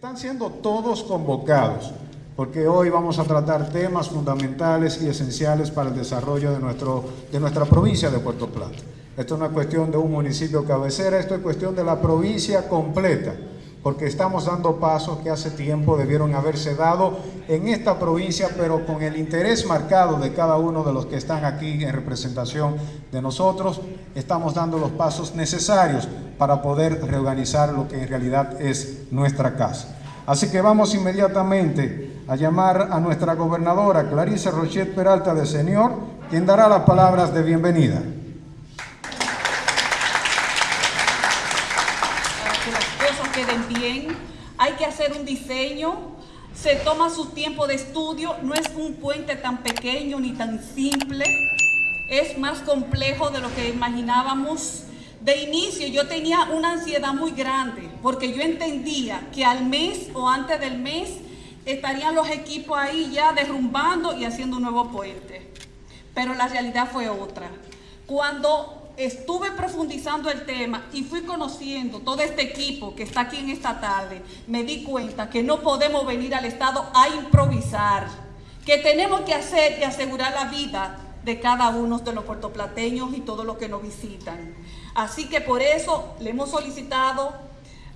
Están siendo todos convocados, porque hoy vamos a tratar temas fundamentales y esenciales para el desarrollo de, nuestro, de nuestra provincia de Puerto Plata. Esto no es cuestión de un municipio cabecera, esto es cuestión de la provincia completa porque estamos dando pasos que hace tiempo debieron haberse dado en esta provincia, pero con el interés marcado de cada uno de los que están aquí en representación de nosotros, estamos dando los pasos necesarios para poder reorganizar lo que en realidad es nuestra casa. Así que vamos inmediatamente a llamar a nuestra gobernadora Clarice Rochet Peralta de Señor, quien dará las palabras de bienvenida. Hay que hacer un diseño, se toma su tiempo de estudio, no es un puente tan pequeño ni tan simple, es más complejo de lo que imaginábamos. De inicio yo tenía una ansiedad muy grande porque yo entendía que al mes o antes del mes estarían los equipos ahí ya derrumbando y haciendo un nuevo puente. Pero la realidad fue otra. Cuando estuve profundizando el tema y fui conociendo todo este equipo que está aquí en esta tarde, me di cuenta que no podemos venir al Estado a improvisar, que tenemos que hacer y asegurar la vida de cada uno de los puertoplateños y todos los que nos visitan. Así que por eso le hemos solicitado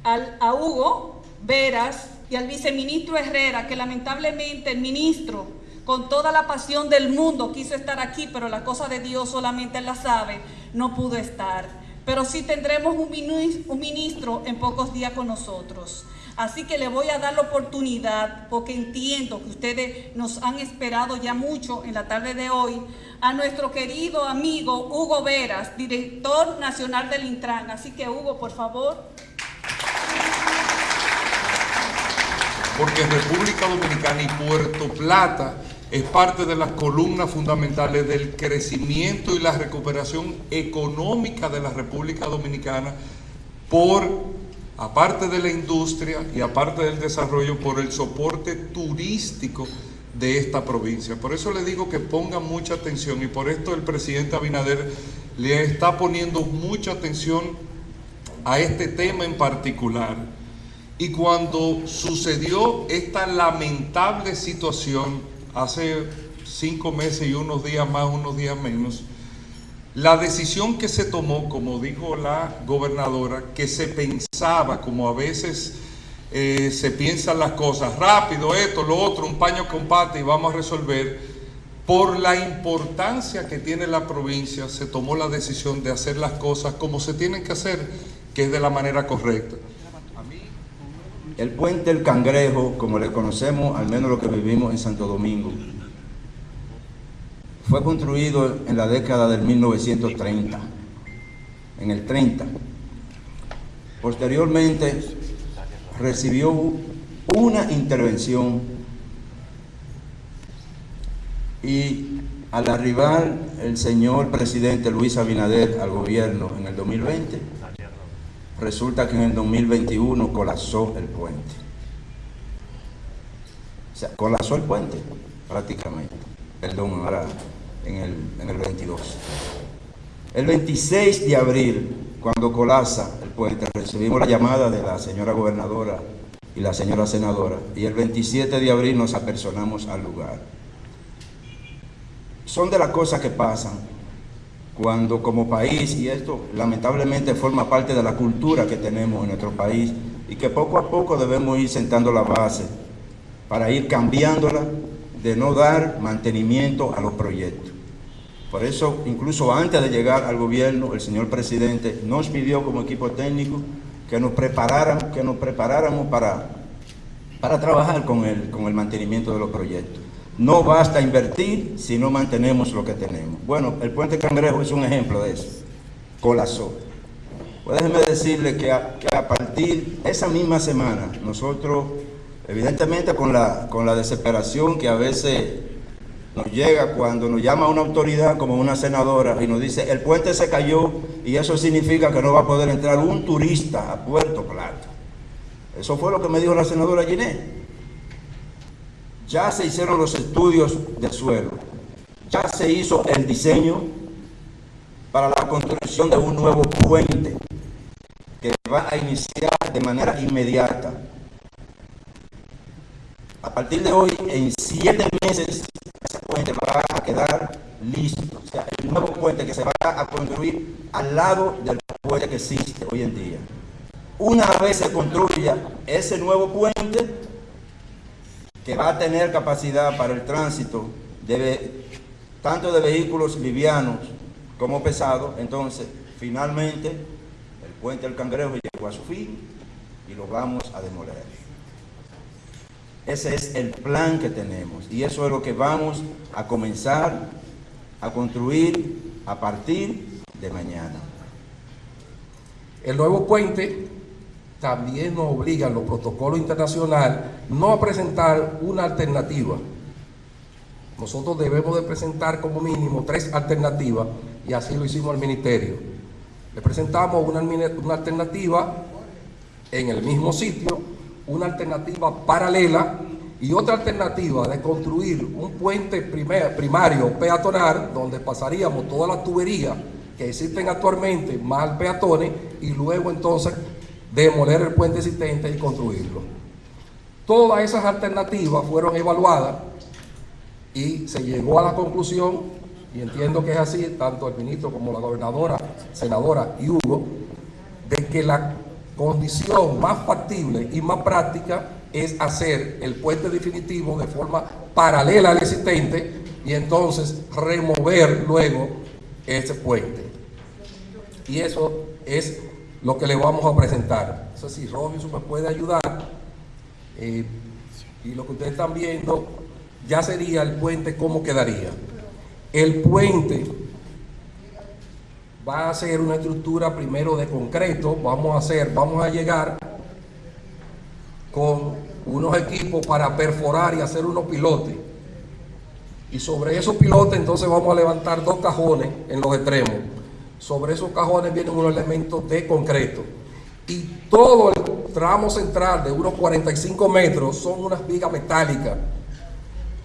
al, a Hugo Veras y al viceministro Herrera, que lamentablemente el ministro con toda la pasión del mundo quiso estar aquí, pero la cosa de Dios solamente la sabe, no pudo estar. Pero sí tendremos un ministro en pocos días con nosotros. Así que le voy a dar la oportunidad, porque entiendo que ustedes nos han esperado ya mucho en la tarde de hoy, a nuestro querido amigo Hugo Veras, director nacional del Intran. Así que Hugo, por favor. Porque República Dominicana y Puerto Plata es parte de las columnas fundamentales del crecimiento y la recuperación económica de la República Dominicana por, aparte de la industria y aparte del desarrollo, por el soporte turístico de esta provincia. Por eso le digo que ponga mucha atención y por esto el presidente Abinader le está poniendo mucha atención a este tema en particular. Y cuando sucedió esta lamentable situación hace cinco meses y unos días más, unos días menos, la decisión que se tomó, como dijo la gobernadora, que se pensaba, como a veces eh, se piensan las cosas, rápido, esto, lo otro, un paño compate y vamos a resolver, por la importancia que tiene la provincia, se tomó la decisión de hacer las cosas como se tienen que hacer, que es de la manera correcta. El puente El Cangrejo, como le conocemos, al menos lo que vivimos en Santo Domingo, fue construido en la década del 1930, en el 30. Posteriormente recibió una intervención y al arribar el señor presidente Luis Abinader al gobierno en el 2020, resulta que en el 2021 colapsó el puente. O sea, colapsó el puente prácticamente. Perdón, ahora en el, en el 22. El 26 de abril, cuando colapsa el puente, recibimos la llamada de la señora gobernadora y la señora senadora. Y el 27 de abril nos apersonamos al lugar. Son de las cosas que pasan cuando como país, y esto lamentablemente forma parte de la cultura que tenemos en nuestro país, y que poco a poco debemos ir sentando la base para ir cambiándola de no dar mantenimiento a los proyectos. Por eso, incluso antes de llegar al gobierno, el señor presidente nos pidió como equipo técnico que nos preparáramos, que nos preparáramos para, para trabajar con el, con el mantenimiento de los proyectos. No basta invertir si no mantenemos lo que tenemos. Bueno, el puente Cangrejo es un ejemplo de eso. Colapsó. Pues déjeme decirle que a, a partir de esa misma semana, nosotros, evidentemente con la, con la desesperación que a veces nos llega cuando nos llama una autoridad como una senadora y nos dice el puente se cayó y eso significa que no va a poder entrar un turista a Puerto Plata. Eso fue lo que me dijo la senadora Ginés. Ya se hicieron los estudios de suelo, ya se hizo el diseño para la construcción de un nuevo puente que va a iniciar de manera inmediata. A partir de hoy, en siete meses, ese puente va a quedar listo. O sea, el nuevo puente que se va a construir al lado del puente que existe hoy en día. Una vez se construya ese nuevo puente, que va a tener capacidad para el tránsito de, tanto de vehículos livianos como pesados, entonces finalmente el puente del Cangrejo llegó a su fin y lo vamos a demoler. Ese es el plan que tenemos y eso es lo que vamos a comenzar a construir a partir de mañana. El nuevo puente también nos obliga los protocolos internacionales no presentar una alternativa. Nosotros debemos de presentar como mínimo tres alternativas y así lo hicimos al ministerio. Le presentamos una, una alternativa en el mismo sitio, una alternativa paralela y otra alternativa de construir un puente primario peatonal donde pasaríamos todas las tuberías que existen actualmente más peatones y luego entonces demoler el puente existente y construirlo. Todas esas alternativas fueron evaluadas y se llegó a la conclusión, y entiendo que es así, tanto el ministro como la gobernadora, senadora y Hugo, de que la condición más factible y más práctica es hacer el puente definitivo de forma paralela al existente y entonces remover luego ese puente. Y eso es lo que le vamos a presentar. No sé si Robinson me puede ayudar. Eh, y lo que ustedes están viendo ya sería el puente, ¿cómo quedaría? El puente va a ser una estructura primero de concreto, vamos a hacer, vamos a llegar con unos equipos para perforar y hacer unos pilotes. Y sobre esos pilotes entonces vamos a levantar dos cajones en los extremos sobre esos cajones vienen unos elementos de concreto. Y todo el tramo central de unos 45 metros son unas vigas metálicas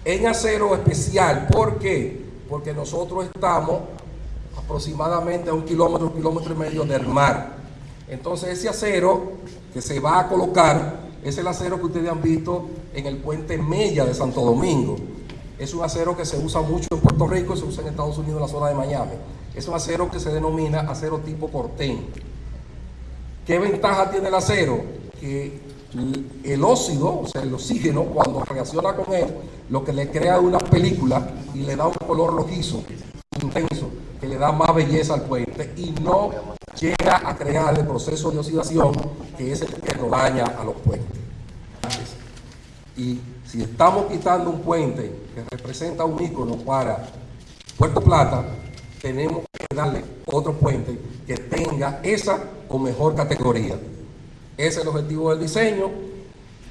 en acero especial. ¿Por qué? Porque nosotros estamos aproximadamente a un kilómetro, un kilómetro y medio del mar. Entonces ese acero que se va a colocar es el acero que ustedes han visto en el puente Mella de Santo Domingo. Es un acero que se usa mucho en Puerto Rico y se usa en Estados Unidos en la zona de Miami. Es un acero que se denomina acero tipo cortén. ¿Qué ventaja tiene el acero? Que el óxido, o sea, el oxígeno, cuando reacciona con él, lo que le crea una película y le da un color rojizo, intenso, que le da más belleza al puente y no llega a crear el proceso de oxidación que es el que nos daña a los puentes. Y si estamos quitando un puente que representa un ícono para Puerto Plata, tenemos que darle otro puente que tenga esa o mejor categoría. Ese es el objetivo del diseño.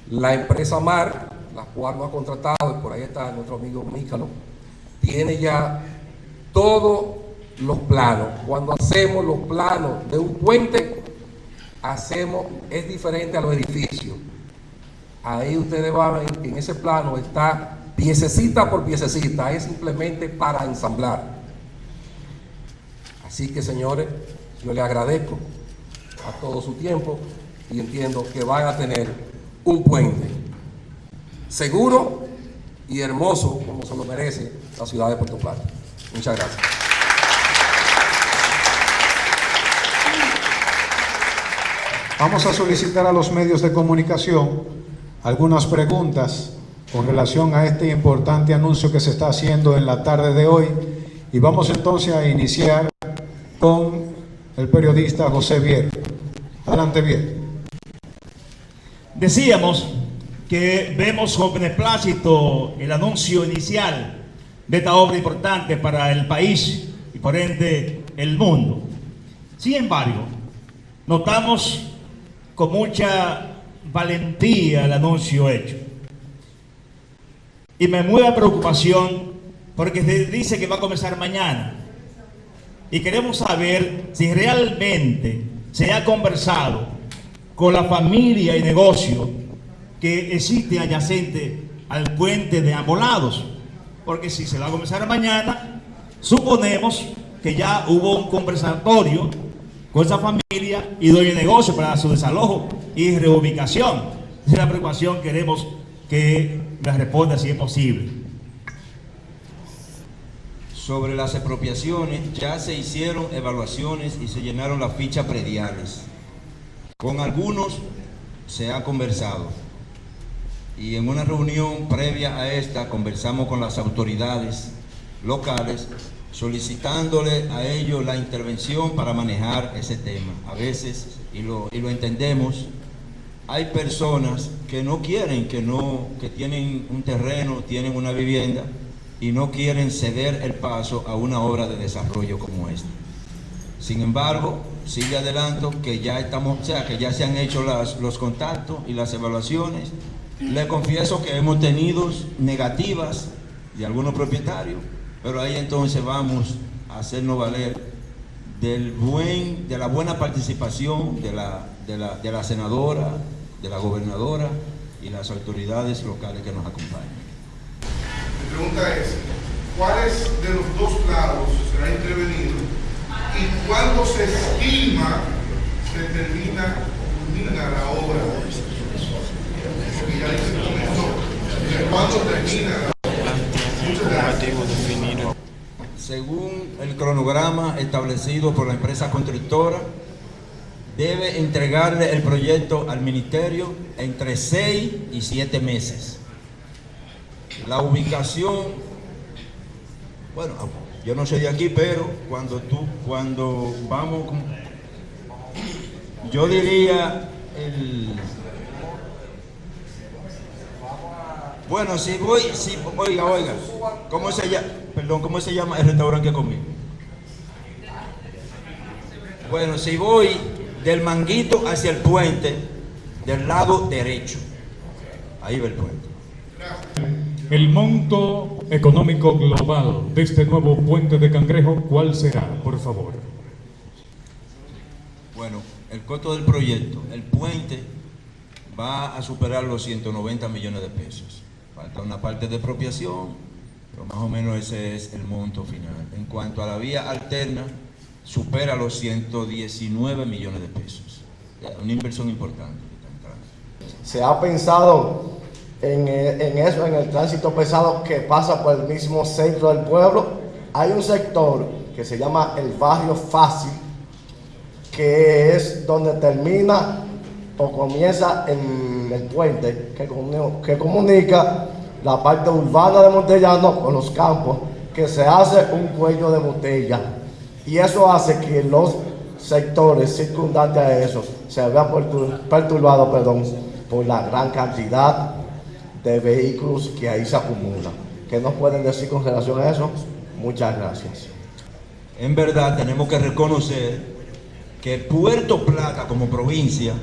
La empresa MAR, la cual nos ha contratado, y por ahí está nuestro amigo Mícalo, tiene ya todos los planos. Cuando hacemos los planos de un puente, hacemos, es diferente a los edificios. Ahí ustedes van a ver que en ese plano está piececita por piececita, es simplemente para ensamblar. Así que señores, yo le agradezco todo su tiempo y entiendo que van a tener un puente seguro y hermoso como se lo merece la ciudad de Puerto Plata. Muchas gracias. Vamos a solicitar a los medios de comunicación algunas preguntas con relación a este importante anuncio que se está haciendo en la tarde de hoy y vamos entonces a iniciar con el periodista José Vier. Adelante, Vier. Decíamos que vemos con beneplácito el anuncio inicial de esta obra importante para el país y por ende el mundo. Sin embargo, notamos con mucha valentía el anuncio hecho. Y me mueve preocupación porque se dice que va a comenzar mañana y queremos saber si realmente se ha conversado con la familia y negocio que existe adyacente al puente de ambos lados. Porque si se va a comenzar mañana, suponemos que ya hubo un conversatorio con esa familia y dueño de negocio para su desalojo y reubicación. Esa es la preocupación que queremos que me responda si es posible. Sobre las expropiaciones, ya se hicieron evaluaciones y se llenaron las fichas prediales. Con algunos se ha conversado y en una reunión previa a esta conversamos con las autoridades locales solicitándole a ellos la intervención para manejar ese tema. A veces, y lo, y lo entendemos, hay personas que no quieren, que, no, que tienen un terreno, tienen una vivienda y no quieren ceder el paso a una obra de desarrollo como esta. Sin embargo, sigue adelanto que ya estamos, o sea, que ya se han hecho los contactos y las evaluaciones. Le confieso que hemos tenido negativas de algunos propietarios, pero ahí entonces vamos a hacernos valer del buen, de la buena participación de la, de la, de la senadora, de la gobernadora y las autoridades locales que nos acompañan. Mi pregunta es, ¿cuáles de los dos lados será intervenido y cuándo se estima se termina, culmina la obra? Porque ya. ¿Cuándo termina la. Según el cronograma establecido por la empresa constructora, debe entregarle el proyecto al ministerio entre 6 y 7 meses. La ubicación, bueno, yo no soy de aquí, pero cuando tú, cuando vamos, yo diría el, bueno, si voy, si, oiga, oiga, ¿cómo se llama? Perdón, ¿cómo se llama el restaurante que comí? Bueno, si voy del manguito hacia el puente, del lado derecho, ahí va el puente. El monto económico global de este nuevo puente de Cangrejo, ¿cuál será, por favor? Bueno, el costo del proyecto, el puente va a superar los 190 millones de pesos. Falta una parte de expropiación, pero más o menos ese es el monto final. En cuanto a la vía alterna, supera los 119 millones de pesos. Una inversión importante. se ha pensado en, eh, en eso, en el tránsito pesado que pasa por el mismo centro del pueblo. Hay un sector que se llama el barrio fácil, que es donde termina o comienza en el puente que, que comunica la parte urbana de Montellano con los campos, que se hace un cuello de botella. Y eso hace que los sectores circundantes a eso se vean pertur- perturbados perdón, por la gran cantidad de vehículos que ahí se acumulan. ¿Qué nos pueden decir con relación a eso? Muchas gracias. En verdad tenemos que reconocer que Puerto Plata como provincia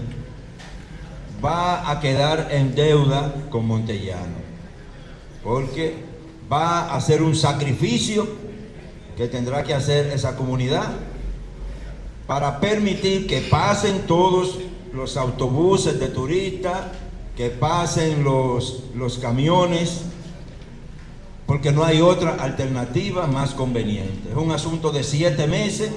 va a quedar en deuda con Montellano, porque va a hacer un sacrificio que tendrá que hacer esa comunidad para permitir que pasen todos los autobuses de turistas, que pasen los, los camiones, porque no hay otra alternativa más conveniente. Es un asunto de siete meses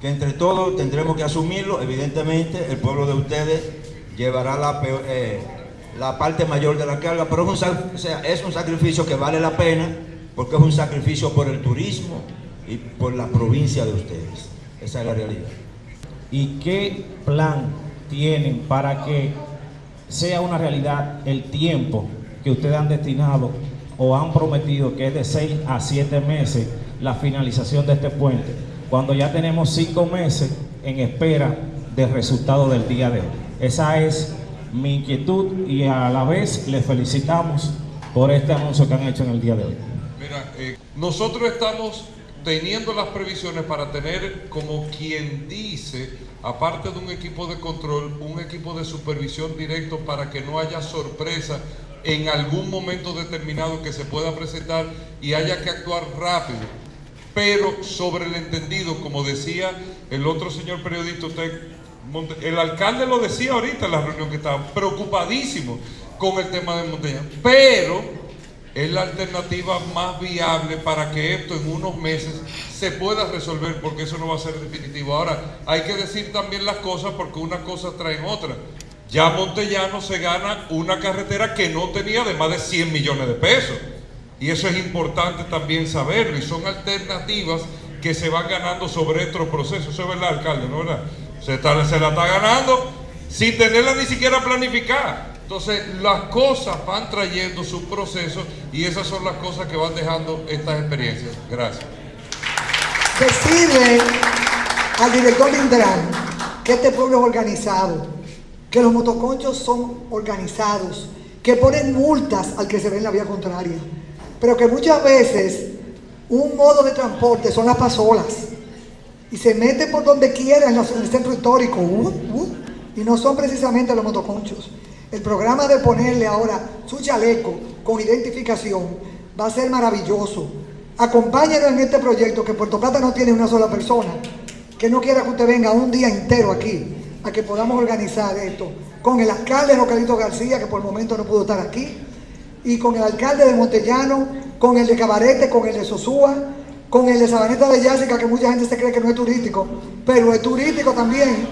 que entre todos tendremos que asumirlo. Evidentemente, el pueblo de ustedes llevará la, eh, la parte mayor de la carga, pero es un, es un sacrificio que vale la pena porque es un sacrificio por el turismo y por la provincia de ustedes. Esa es la realidad. ¿Y qué plan tienen para que sea una realidad el tiempo que ustedes han destinado o han prometido que es de 6 a 7 meses la finalización de este puente, cuando ya tenemos 5 meses en espera del resultado del día de hoy? Esa es mi inquietud y a la vez les felicitamos por este anuncio que han hecho en el día de hoy. Mira, eh, nosotros estamos teniendo las previsiones para tener, como quien dice, aparte de un equipo de control, un equipo de supervisión directo para que no haya sorpresa en algún momento determinado que se pueda presentar y haya que actuar rápido. Pero sobre el entendido, como decía el otro señor periodista, usted, el alcalde lo decía ahorita en la reunión que estaba, preocupadísimo con el tema de Monteña. Pero es la alternativa más viable para que esto en unos meses se pueda resolver, porque eso no va a ser definitivo. Ahora, hay que decir también las cosas porque unas cosas traen otras. Ya Montellano se gana una carretera que no tenía de más de 100 millones de pesos. Y eso es importante también saberlo. Y son alternativas que se van ganando sobre estos procesos. Eso es verdad, alcalde, ¿no verdad? Se, está- se la está ganando sin tenerla ni siquiera planificada. Entonces, las cosas van trayendo sus procesos y esas son las cosas que van dejando estas experiencias. Gracias. Decirle al director de Intran que este pueblo es organizado, que los motoconchos son organizados, que ponen multas al que se ve en la vía contraria, pero que muchas veces un modo de transporte son las pasolas y se meten por donde quiera en el centro histórico uh, uh, y no son precisamente los motoconchos. El programa de ponerle ahora su chaleco con identificación va a ser maravilloso. Acompáñenos en este proyecto que Puerto Plata no tiene una sola persona que no quiera que usted venga un día entero aquí a que podamos organizar esto con el alcalde Rocalito García que por el momento no pudo estar aquí y con el alcalde de Montellano, con el de Cabarete, con el de Sosúa, con el de Sabaneta de Yásica, que mucha gente se cree que no es turístico, pero es turístico también.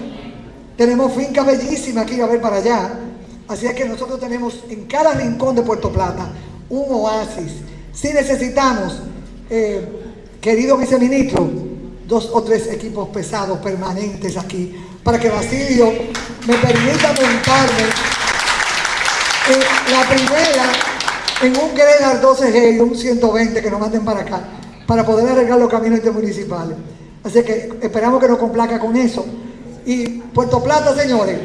Tenemos fincas bellísimas aquí a ver para allá. Así es que nosotros tenemos en cada rincón de Puerto Plata un oasis. Si necesitamos, eh, querido viceministro, dos o tres equipos pesados permanentes aquí, para que Basilio me permita montarme eh, la primera en un Grenar 12G y un 120 que nos manden para acá, para poder arreglar los caminos intermunicipales. Así que esperamos que nos complaca con eso. Y Puerto Plata, señores,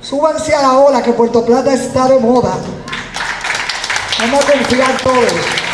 súbanse a la ola que Puerto Plata está de moda. Vamos a confiar todos.